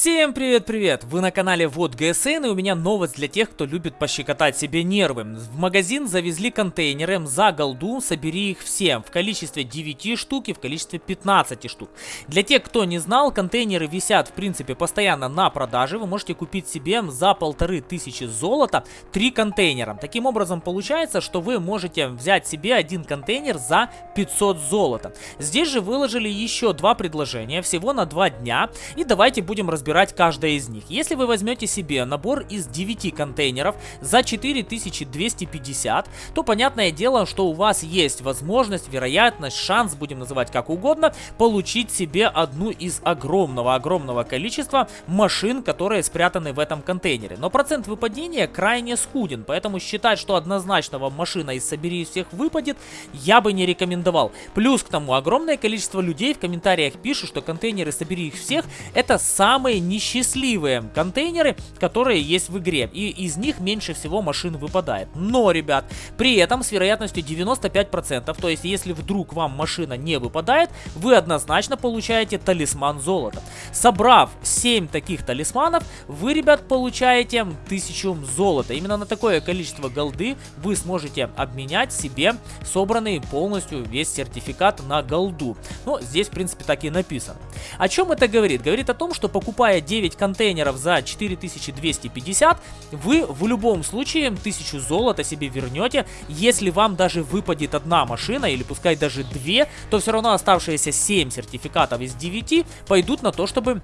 Всем привет-привет! Вы на канале Вот ГСН и у меня новость для тех, кто любит пощекотать себе нервы. В магазин завезли контейнеры за голду, собери их все в количестве 9 штук и в количестве 15 штук. Для тех, кто не знал, контейнеры висят в принципе постоянно на продаже. Вы можете купить себе за полторы тысячи золота 3 контейнера. Таким образом получается, что вы можете взять себе один контейнер за 500 золота. Здесь же выложили еще два предложения всего на 2 дня. И давайте будем разбираться разбирать каждое из них. Если вы возьмете себе набор из 9 контейнеров за 4250, то понятное дело, что у вас есть возможность, вероятность, шанс, будем называть как угодно, получить себе одну из огромного-огромного количества машин, которые спрятаны в этом контейнере. Но процент выпадения крайне скуден, поэтому считать, что однозначно вам машина из собери всех выпадет, я бы не рекомендовал. Плюс к тому, огромное количество людей в комментариях пишут, что контейнеры собери их всех, это самые несчастливые контейнеры, которые есть в игре. И из них меньше всего машин выпадает. Но, ребят, при этом с вероятностью 95%, то есть если вдруг вам машина не выпадает, вы однозначно получаете талисман золота. Собрав 7 таких талисманов, вы, ребят, получаете 1000 золота. Именно на такое количество голды вы сможете обменять себе собранный полностью весь сертификат на голду. Ну, здесь, в принципе, так и написано. О чем это говорит? Говорит о том, что покупая покупая 9 контейнеров за 4250, вы в любом случае 1000 золота себе вернете. Если вам даже выпадет одна машина, или пускай даже две, то все равно оставшиеся 7 сертификатов из 9 пойдут на то, чтобы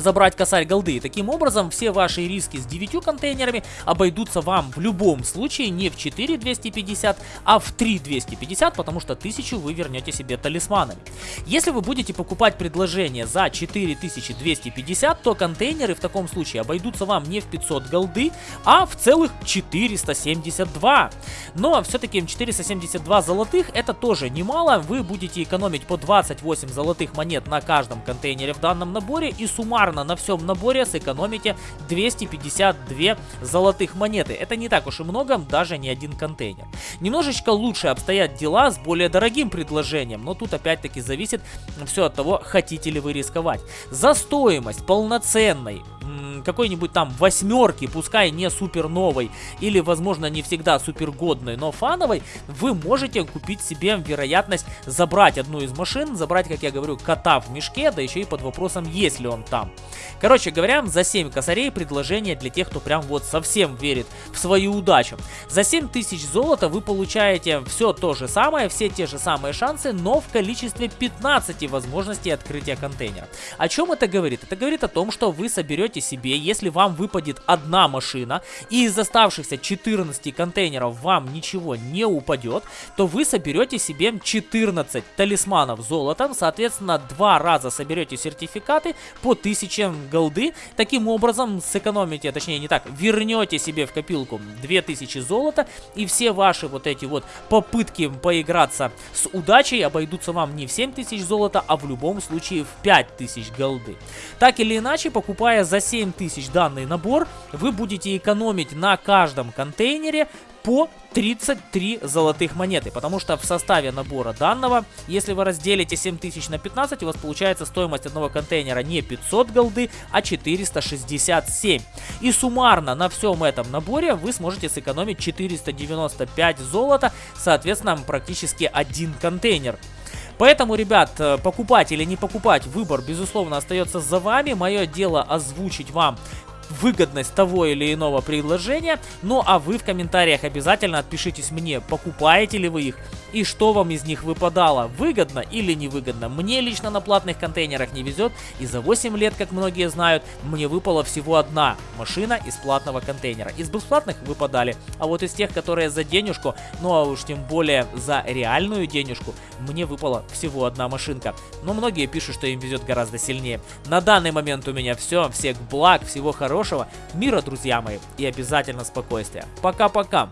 забрать косарь голды. Таким образом, все ваши риски с 9 контейнерами обойдутся вам в любом случае не в 4250, а в 3250, потому что 1000 вы вернете себе талисманами. Если вы будете покупать предложение за 4250, то контейнеры в таком случае обойдутся вам не в 500 голды, а в целых 472. Но все-таки 472 золотых это тоже немало, вы будете экономить по 28 золотых монет на каждом контейнере в данном наборе и суммарно суммарно на всем наборе сэкономите 252 золотых монеты. Это не так уж и много, даже не один контейнер. Немножечко лучше обстоят дела с более дорогим предложением, но тут опять-таки зависит все от того, хотите ли вы рисковать. За стоимость полноценной какой-нибудь там восьмерки, пускай не супер новой или, возможно, не всегда супер годной, но фановой, вы можете купить себе вероятность забрать одну из машин, забрать, как я говорю, кота в мешке, да еще и под вопросом, есть ли он там. Короче говоря, за 7 косарей предложение для тех, кто прям вот совсем верит в свою удачу. За 7000 золота вы получаете все то же самое, все те же самые шансы, но в количестве 15 возможностей открытия контейнера. О чем это говорит? Это говорит о том, что вы соберете себе, если вам выпадет одна машина, и из оставшихся 14 контейнеров вам ничего не упадет, то вы соберете себе 14 талисманов золотом, соответственно, два раза соберете сертификаты по 1000 голды. Таким образом, сэкономите, точнее не так, вернете себе в копилку 2000 золота, и все ваши вот эти вот попытки поиграться с удачей обойдутся вам не в 7000 золота, а в любом случае в 5000 голды. Так или иначе, покупая за 7000 данный набор, вы будете экономить на каждом контейнере по 33 золотых монеты, потому что в составе набора данного, если вы разделите 7000 на 15, у вас получается стоимость одного контейнера не 500 голды, а 467. И суммарно на всем этом наборе вы сможете сэкономить 495 золота, соответственно практически один контейнер. Поэтому, ребят, э, покупать или не покупать, выбор, безусловно, остается за вами. Мое дело озвучить вам выгодность того или иного предложения. Ну а вы в комментариях обязательно отпишитесь мне, покупаете ли вы их и что вам из них выпадало, выгодно или невыгодно. Мне лично на платных контейнерах не везет, и за 8 лет, как многие знают, мне выпала всего одна машина из платного контейнера. Из бесплатных выпадали, а вот из тех, которые за денежку, ну а уж тем более за реальную денежку, мне выпала всего одна машинка. Но многие пишут, что им везет гораздо сильнее. На данный момент у меня все, всех благ, всего хорошего, мира, друзья мои, и обязательно спокойствия. Пока-пока!